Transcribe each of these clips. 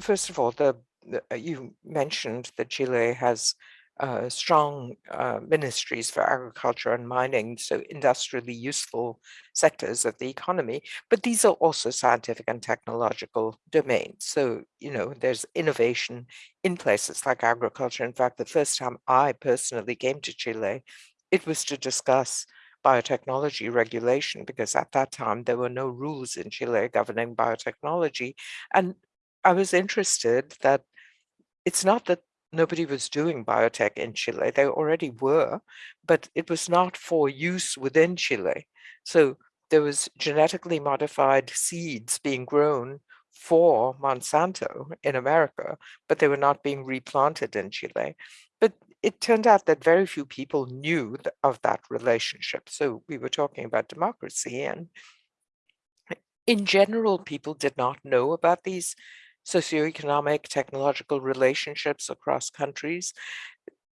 first of all, the, the uh, you mentioned that Chile has uh, strong uh, ministries for agriculture and mining, so industrially useful sectors of the economy, but these are also scientific and technological domains. So, you know, there's innovation in places like agriculture. In fact, the first time I personally came to Chile, it was to discuss biotechnology regulation because at that time there were no rules in Chile governing biotechnology. And I was interested that it's not that nobody was doing biotech in Chile. They already were, but it was not for use within Chile. So there was genetically modified seeds being grown for Monsanto in America, but they were not being replanted in Chile. But it turned out that very few people knew of that relationship. So we were talking about democracy and in general, people did not know about these socioeconomic, technological relationships across countries.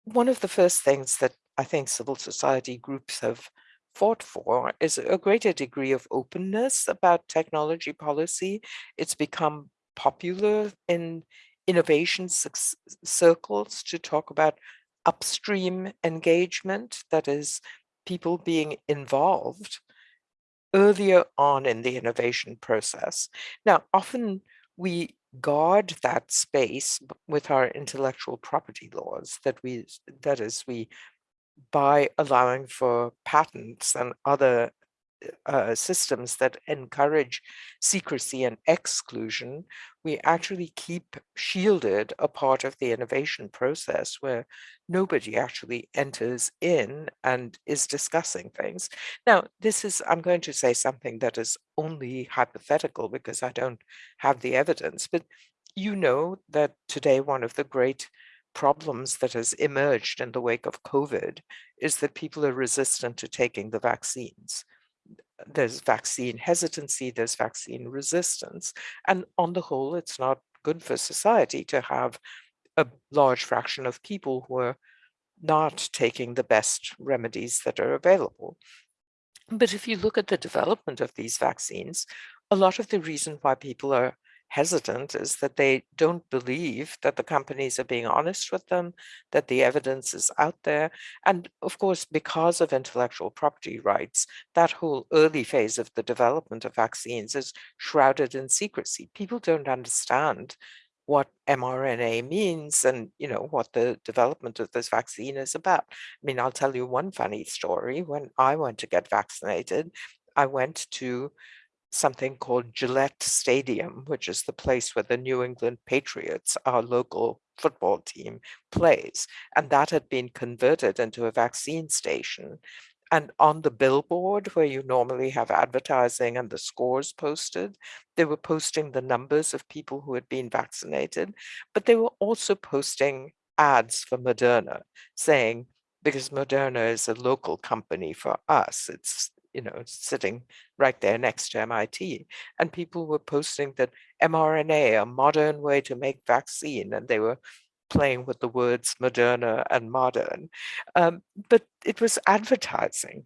One of the first things that I think civil society groups have fought for is a greater degree of openness about technology policy. It's become popular in innovation circles to talk about upstream engagement, that is, people being involved earlier on in the innovation process. Now, often we guard that space with our intellectual property laws that we that is we by allowing for patents and other uh, systems that encourage secrecy and exclusion, we actually keep shielded a part of the innovation process where nobody actually enters in and is discussing things. Now, this is, I'm going to say something that is only hypothetical because I don't have the evidence, but you know that today one of the great problems that has emerged in the wake of COVID is that people are resistant to taking the vaccines there's vaccine hesitancy, there's vaccine resistance. And on the whole, it's not good for society to have a large fraction of people who are not taking the best remedies that are available. But if you look at the development of these vaccines, a lot of the reason why people are hesitant is that they don't believe that the companies are being honest with them, that the evidence is out there. And of course, because of intellectual property rights, that whole early phase of the development of vaccines is shrouded in secrecy. People don't understand what mRNA means and you know what the development of this vaccine is about. I mean, I'll tell you one funny story. When I went to get vaccinated, I went to something called Gillette Stadium, which is the place where the New England Patriots, our local football team, plays. And that had been converted into a vaccine station. And on the billboard where you normally have advertising and the scores posted, they were posting the numbers of people who had been vaccinated, but they were also posting ads for Moderna saying, because Moderna is a local company for us, it's you know, sitting right there next to MIT. And people were posting that mRNA, a modern way to make vaccine, and they were playing with the words Moderna and modern. Um, but it was advertising.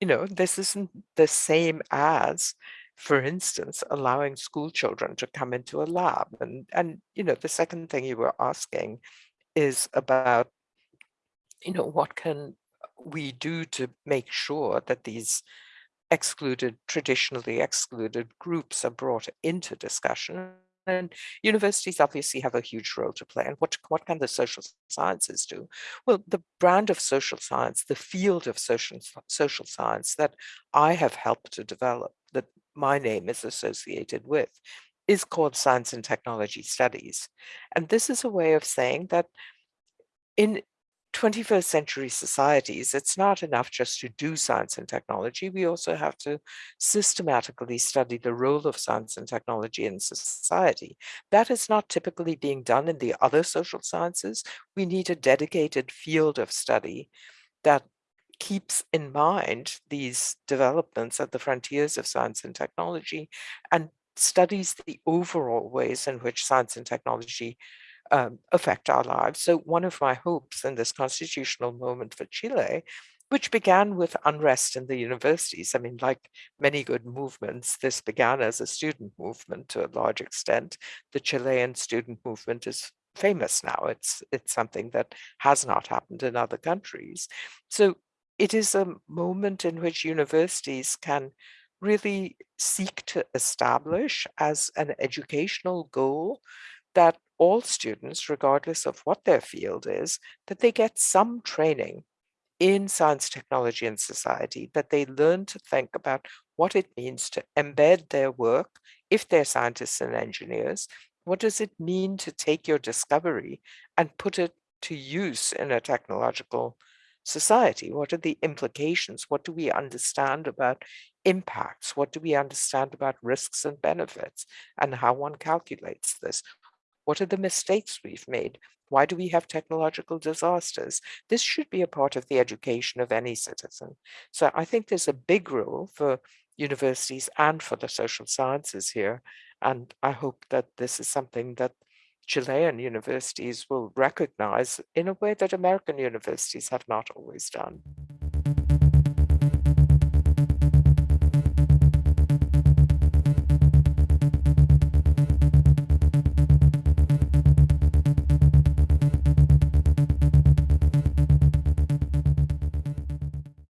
You know, this isn't the same as, for instance, allowing school children to come into a lab. And, and you know, the second thing you were asking is about, you know, what can we do to make sure that these excluded, traditionally excluded groups are brought into discussion. And universities obviously have a huge role to play. And what, what can the social sciences do? Well, the brand of social science, the field of social, social science that I have helped to develop, that my name is associated with, is called Science and Technology Studies. And this is a way of saying that in 21st century societies, it's not enough just to do science and technology. We also have to systematically study the role of science and technology in society. That is not typically being done in the other social sciences. We need a dedicated field of study that keeps in mind these developments at the frontiers of science and technology and studies the overall ways in which science and technology um, affect our lives. So one of my hopes in this constitutional moment for Chile which began with unrest in the universities. I mean, like many good movements, this began as a student movement to a large extent. The Chilean student movement is famous now. It's it's something that has not happened in other countries. So it is a moment in which universities can really seek to establish as an educational goal that all students, regardless of what their field is, that they get some training in science, technology, and society, that they learn to think about what it means to embed their work, if they're scientists and engineers, what does it mean to take your discovery and put it to use in a technological society? What are the implications? What do we understand about impacts? What do we understand about risks and benefits and how one calculates this? What are the mistakes we've made? Why do we have technological disasters? This should be a part of the education of any citizen. So I think there's a big role for universities and for the social sciences here. And I hope that this is something that Chilean universities will recognize in a way that American universities have not always done.